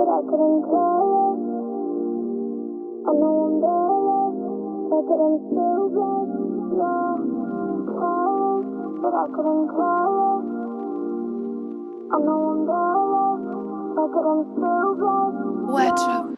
but I couldn't call it. I know I'm jealous, but that I'm still blessed. Yeah, careless, but I couldn't call it. I know I'm jealous, but that I'm still blessed. Wardrobe.